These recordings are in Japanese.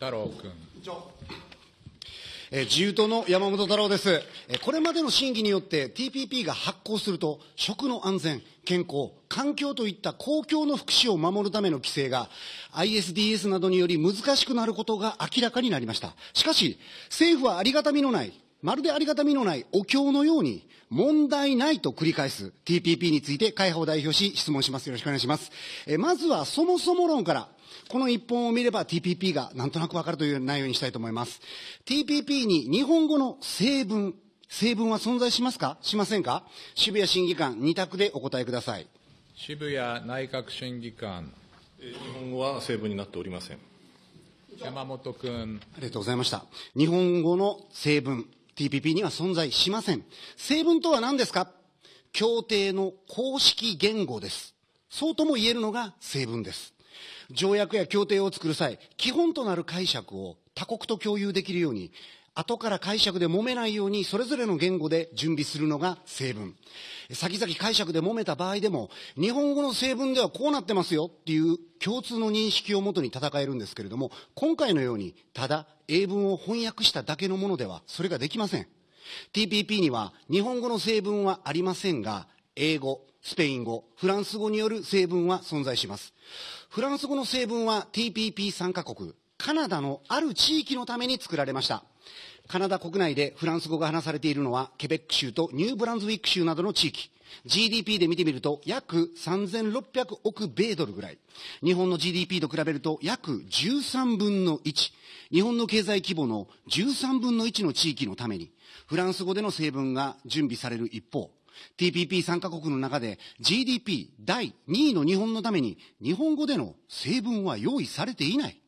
太郎君。えー自由党の山本太郎です。えーこれまでの審議によって TPP が発行すると、食の安全、健康、環境といった公共の福祉を守るための規制が ISDS などにより難しくなることが明らかになりました。しかし、政府はありがたみのない、まるでありがたみのないお経のように、問題ないと繰り返す TPP について会派を代表し質問します。よろしくお願いします。えーまずはそもそも論から、この一本を見れば TPP がなんとなくわかるという内容にしたいと思います。TPP に日本語の成分、成分は存在しますか？しませんか？渋谷審議官、二択でお答えください。渋谷内閣審議官。えー日本語は成分になっておりません。山本君。ありがとうございました。日本語の成分、TPP には存在しません。成分とは何ですか？協定の公式言語です。そうとも言えるのが成分です。条約や協定を作る際、基本となる解釈を他国と共有できるように、後から解釈で揉めないように、それぞれの言語で準備するのが成分。先々解釈で揉めた場合でも、日本語の成分ではこうなってますよっていう共通の認識をもとに戦えるんですけれども、今回のように、ただ英文を翻訳しただけのものでは、それができません。TPP には日本語の成分はありませんが、英語、スペイン語、フランス語による成分は存在します。フランス語の成分は TPP 参加国、カナダのある地域のために作られました。カナダ国内でフランス語が話されているのは、ケベック州とニューブランズウィック州などの地域。GDP で見てみると、約3600億米ドルぐらい。日本の GDP と比べると、約13分の1。日本の経済規模の13分の1の地域のために、フランス語での成分が準備される一方、TPP 参加国の中で GDP 第2位の日本のために、日本語での成分は用意されていない。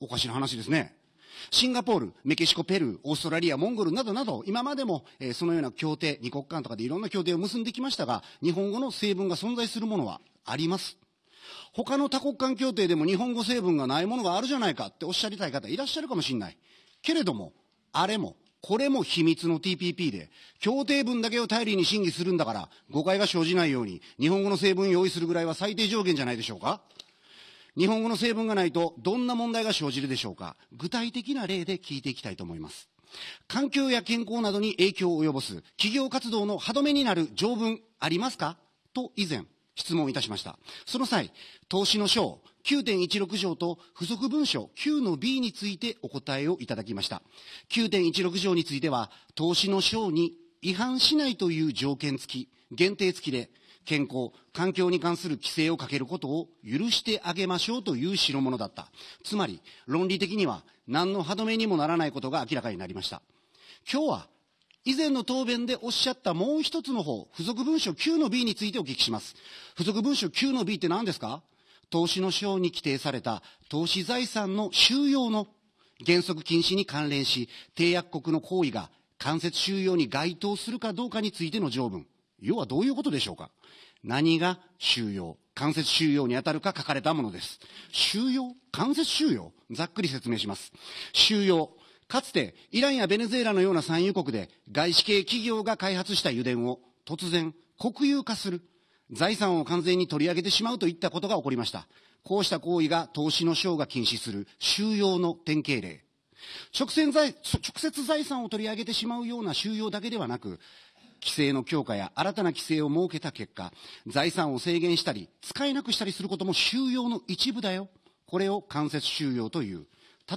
おかしな話ですね。シンガポール、メキシコ、ペルー、オーストラリア、モンゴルなどなど、今までも、えーそのような協定、二国間とかでいろんな協定を結んできましたが、日本語の成分が存在するものはあります。他の多国間協定でも日本語成分がないものがあるじゃないかっておっしゃりたい方いらっしゃるかもしれない。けれども、あれも、これも秘密の TPP で、協定文だけを頼りに審議するんだから、誤解が生じないように、日本語の成分用意するぐらいは最低条件じゃないでしょうか日本語の成分がないとどんな問題が生じるでしょうか具体的な例で聞いていきたいと思います。環境や健康などに影響を及ぼす企業活動の歯止めになる条文ありますか？と以前質問いたしました。その際、投資の章9.16条と付属文書9の B についてお答えをいただきました。9.16条については、投資の章に違反しないという条件付き、限定付きで、健康、環境に関する規制をかけることを許してあげましょうという代物だった。つまり、論理的には何の歯止めにもならないことが明らかになりました。今日は、以前の答弁でおっしゃったもう一つの方、付属文書9の B についてお聞きします。付属文書9の B って何ですか？投資の章に規定された投資財産の収容の原則禁止に関連し、締約国の行為が間接収容に該当するかどうかについての条文。要はどういうことでしょうか？何が収容間接収容に当たるか書かれたものです。収容間接収容？ざっくり説明します。収容。かつて、イランやベネズエラのような産油国で、外資系企業が開発した油田を突然、国有化する。財産を完全に取り上げてしまうといったことが起こりました。こうした行為が投資の章が禁止する収容の典型例。直接財産を取り上げてしまうような収容だけではなく、規制の強化や新たな規制を設けた結果、財産を制限したり、使えなくしたりすることも収容の一部だよ。これを間接収容という。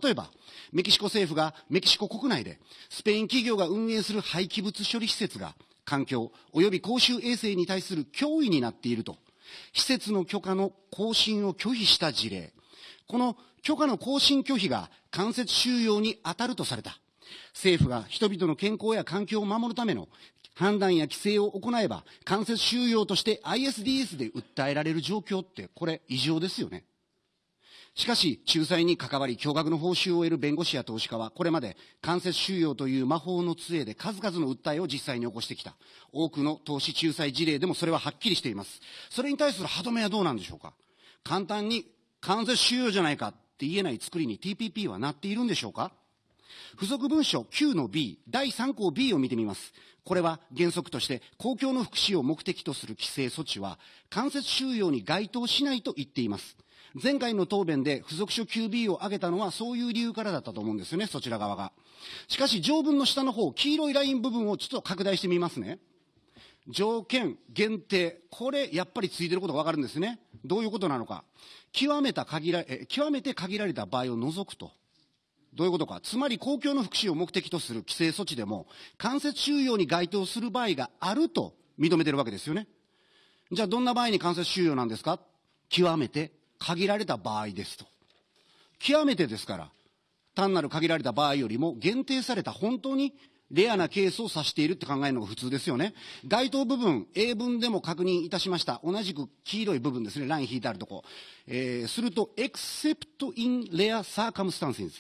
例えば、メキシコ政府がメキシコ国内で、スペイン企業が運営する廃棄物処理施設が、環境及び公衆衛生に対する脅威になっていると、施設の許可の更新を拒否した事例。この許可の更新拒否が間接収容に当たるとされた。政府が人々の健康や環境を守るための判断や規制を行えば、間接収容として ISDS で訴えられる状況って、これ異常ですよね。しかし、仲裁に関わり、驚愕の報酬を得る弁護士や投資家は、これまで間接収容という魔法の杖で数々の訴えを実際に起こしてきた。多くの投資仲裁事例でもそれははっきりしています。それに対する歯止めはどうなんでしょうか簡単に間接収容じゃないかって言えない作りに TPP はなっているんでしょうか付属文書9の B、第3項 B を見てみます。これは原則として公共の福祉を目的とする規制措置は間接収容に該当しないと言っています。前回の答弁で付属書 QB を挙げたのはそういう理由からだったと思うんですよね、そちら側が。しかし条文の下の方、黄色いライン部分をちょっと拡大してみますね。条件、限定、これやっぱりついてることがわかるんですね。どういうことなのか。極めた限らえ極めて限られた場合を除くと。どういうことか。つまり公共の福祉を目的とする規制措置でも、間接収容に該当する場合があると認めてるわけですよね。じゃあどんな場合に間接収容なんですか？極めて限られた場合ですと。極めてですから、単なる限られた場合よりも限定された本当にレアなケースを指しているって考えるのが普通ですよね。該当部分、英文でも確認いたしました。同じく黄色い部分ですね、ライン引いてあるとこ。えー、すると、except in rare circumstances。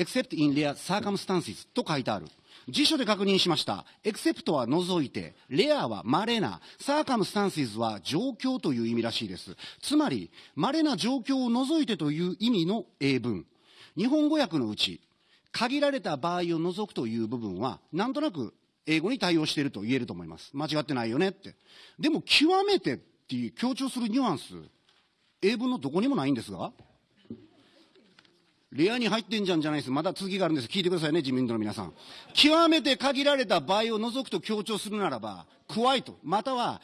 Except in rare circumstances と書いてある。辞書で確認しました。エクセプトは除いて、レアは稀な、サーカムスタンシズは状況という意味らしいです。つまり、稀な状況を除いてという意味の英文。日本語訳のうち、限られた場合を除くという部分は、なんとなく英語に対応していると言えると思います。間違ってないよねって。でも、極めてっていう強調するニュアンス、英文のどこにもないんですが、レアに入ってんじゃんじゃないです。まだ続きがあるんです。聞いてくださいね、自民党の皆さん。極めて限られた場合を除くと強調するならば、加えと、または、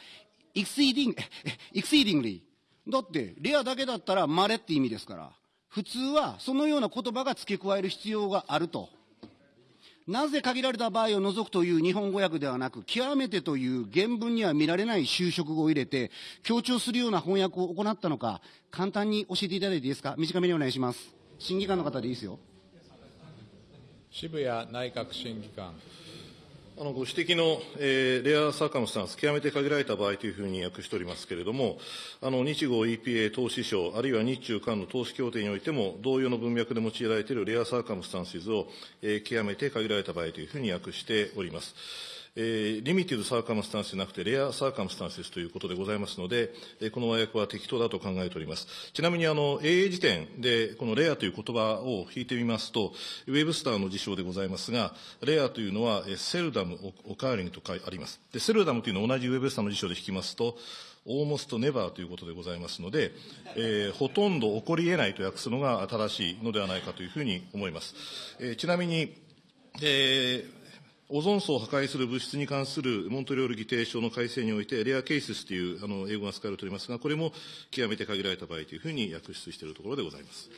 exceeding, exceedingly。だって、レアだけだったら稀って意味ですから、普通はそのような言葉が付け加える必要があると。なぜ限られた場合を除くという日本語訳ではなく、極めてという原文には見られない修飾語を入れて、強調するような翻訳を行ったのか、簡単に教えていただいていいですか？短めにお願いします。審議官の方でいいですよ。渋谷内閣審議官。あのご指摘の、えー、レアサーカムスタンス、極めて限られた場合というふうに訳しておりますけれども、あの日豪 EPA 投資省、あるいは日中間の投資協定においても、同様の文脈で用いられているレアサーカムスタンシズを、えー、極めて限られた場合というふうに訳しております。えー、リミティブサーカムスタンスじゃなくて、レアサーカムスタンスですということでございますので、えー、この和訳は適当だと考えております。ちなみに、あの、英英辞典で、このレアという言葉を引いてみますと、ウェブスターの辞書でございますが、レアというのは、えー、セルダム、オカーリングとあります。で、セルダムというのは同じウェブスターの辞書で引きますと、オーモストネバーということでございますので、えー、ほとんど起こり得ないと訳すのが正しいのではないかというふうに思います。えー、ちなみに、えー、オゾン層を破壊する物質に関するモントリオール議定書の改正において、レアケースというあの英語が使われておりますが、これも極めて限られた場合というふうに訳出しているところでございます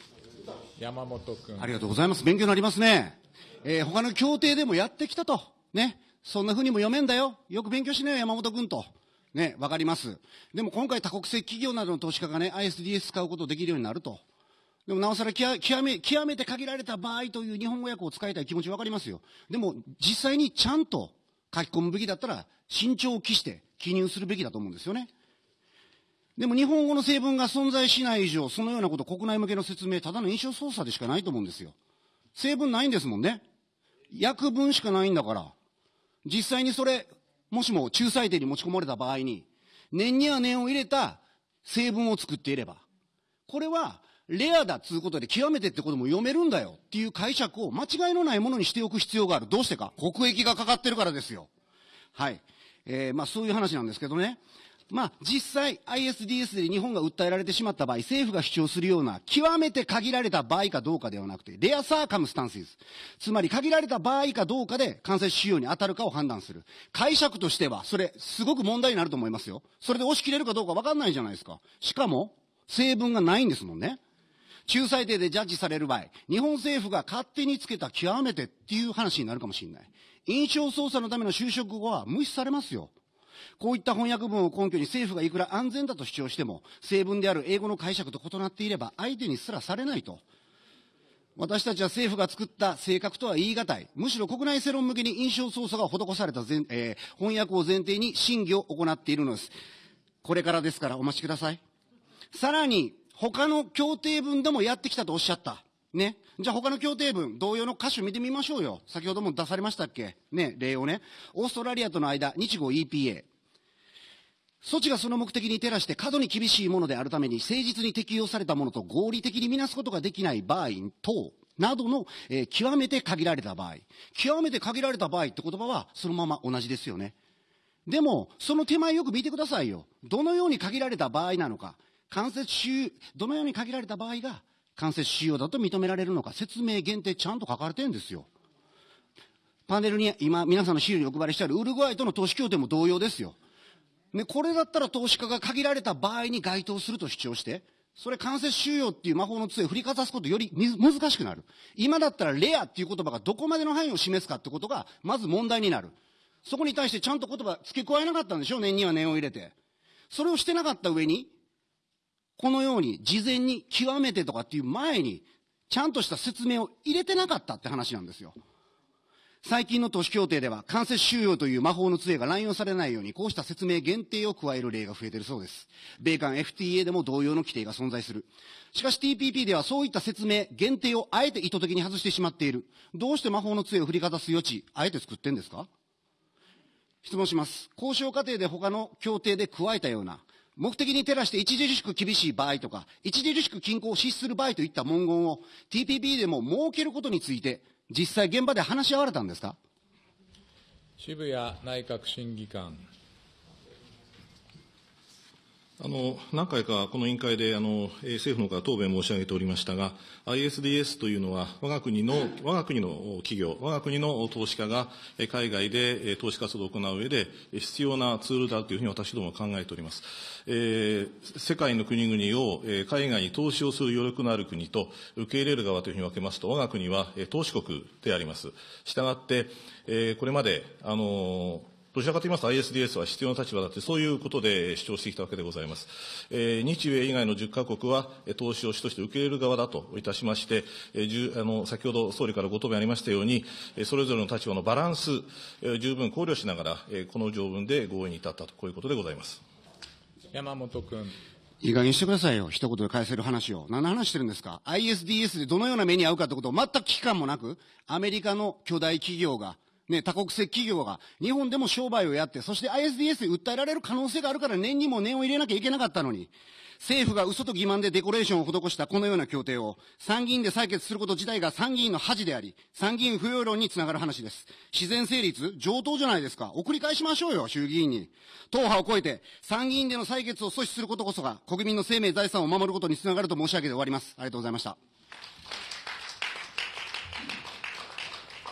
山本君。ありがとうございます。勉強になりますね。えー、他の協定でもやってきたと。ね。そんなふうにも読めんだよ。よく勉強しなよ、山本君と。ね、わかります。でも今回多国籍企業などの投資家がね、ISDS 使うことできるようになると。でもなおさら極め、極めて限られた場合という日本語訳を使いたい気持ちわかりますよ。でも実際にちゃんと書き込むべきだったら慎重を期して記入するべきだと思うんですよね。でも日本語の成分が存在しない以上、そのようなこと国内向けの説明、ただの印象操作でしかないと思うんですよ。成分ないんですもんね。訳文しかないんだから。実際にそれ、もしも仲裁点に持ち込まれた場合に、念には念を入れた成分を作っていれば、これはレアだっつうことで極めてってことも読めるんだよっていう解釈を間違いのないものにしておく必要がある。どうしてか？国益がかかってるからですよ。はい。えー、まあそういう話なんですけどね。まあ実際 ISDS で日本が訴えられてしまった場合、政府が主張するような極めて限られた場合かどうかではなくて、レアサーカムスタンスつまり限られた場合かどうかで間接使用に当たるかを判断する。解釈としては、それすごく問題になると思いますよ。それで押し切れるかどうかわかんないじゃないですか。しかも、成分がないんですもんね。仲裁定でジャッジされる場合、日本政府が勝手につけた極めてっていう話になるかもしれない。印象操作のための就職後は無視されますよ。こういった翻訳文を根拠に政府がいくら安全だと主張しても、成文である英語の解釈と異なっていれば相手にすらされないと。私たちは政府が作った性格とは言い難い。むしろ国内世論向けに印象操作が施された前、えー、翻訳を前提に審議を行っているのです。これからですからお待ちください。さらに、他の協定文でもやってきたとおっしゃった。ね。じゃあ他の協定文、同様の歌詞見てみましょうよ。先ほども出されましたっけ？ね、例をね。オーストラリアとの間、日豪 EPA。措置がその目的に照らして過度に厳しいものであるために誠実に適用されたものと合理的にみなすことができない場合等などの、えー、極めて限られた場合。極めて限られた場合って言葉はそのまま同じですよね。でも、その手前よく見てくださいよ。どのように限られた場合なのか。間接収、どのように限られた場合が間接収容だと認められるのか、説明限定ちゃんと書かれてるんですよ。パネルに今、皆さんの資料にお配りしてあるウルグアイとの投資協定も同様ですよ。ね、これだったら投資家が限られた場合に該当すると主張して、それ間接収容っていう魔法の杖を振りかざすことより難しくなる。今だったらレアっていう言葉がどこまでの範囲を示すかってことが、まず問題になる。そこに対してちゃんと言葉付け加えなかったんでしょう、念には念を入れて。それをしてなかった上に、このように事前に極めてとかっていう前に、ちゃんとした説明を入れてなかったって話なんですよ。最近の都市協定では、間接収容という魔法の杖が乱用されないように、こうした説明限定を加える例が増えているそうです。米韓 FTA でも同様の規定が存在する。しかし TPP ではそういった説明、限定をあえて意図的に外してしまっている。どうして魔法の杖を振りかざす余地、あえて作ってんですか？質問します。交渉過程で他の協定で加えたような、目的に照らして著しく厳しい場合とか、著しく均衡を失する場合といった文言を TPP でも設けることについて、実際現場で話し合われたんですか？渋谷内閣審議官。あの何回かこの委員会であの政府の方答弁申し上げておりましたが、ISDS というのは、我が国の我が国の企業、我が国の投資家が海外で投資活動を行う上で必要なツールだというふうに私どもは考えております。えー、世界の国々を海外に投資をする余力のある国と受け入れる側というふうに分けますと、我が国は投資国であります。したがって、えー、これまで、あのどちらかといいますと ISDS は必要な立場だって、そういうことで主張してきたわけでございます。えー、日米以外の10カ国は、投資を主として受け入れる側だといたしまして、えー、あの先ほど総理からご答弁ありましたように、それぞれの立場のバランス、えー、十分考慮しながら、えー、この条文で合意に至ったと、こういうことでございます山本君。いい加減してくださいよ。一言で返せる話を。何の話してるんですか ?ISDS でどのような目に遭うかってことを全く危機感もなく、アメリカの巨大企業が、ね、多国籍企業が日本でも商売をやって、そして ISDS で訴えられる可能性があるから念にも念を入れなきゃいけなかったのに、政府が嘘と欺瞞でデコレーションを施したこのような協定を参議院で採決すること自体が参議院の恥であり、参議院不要論につながる話です。自然成立上等じゃないですか。送り返しましょうよ、衆議院に。党派を超えて参議院での採決を阻止することこそが国民の生命財産を守ることにつながると申し上げて終わります。ありがとうございました。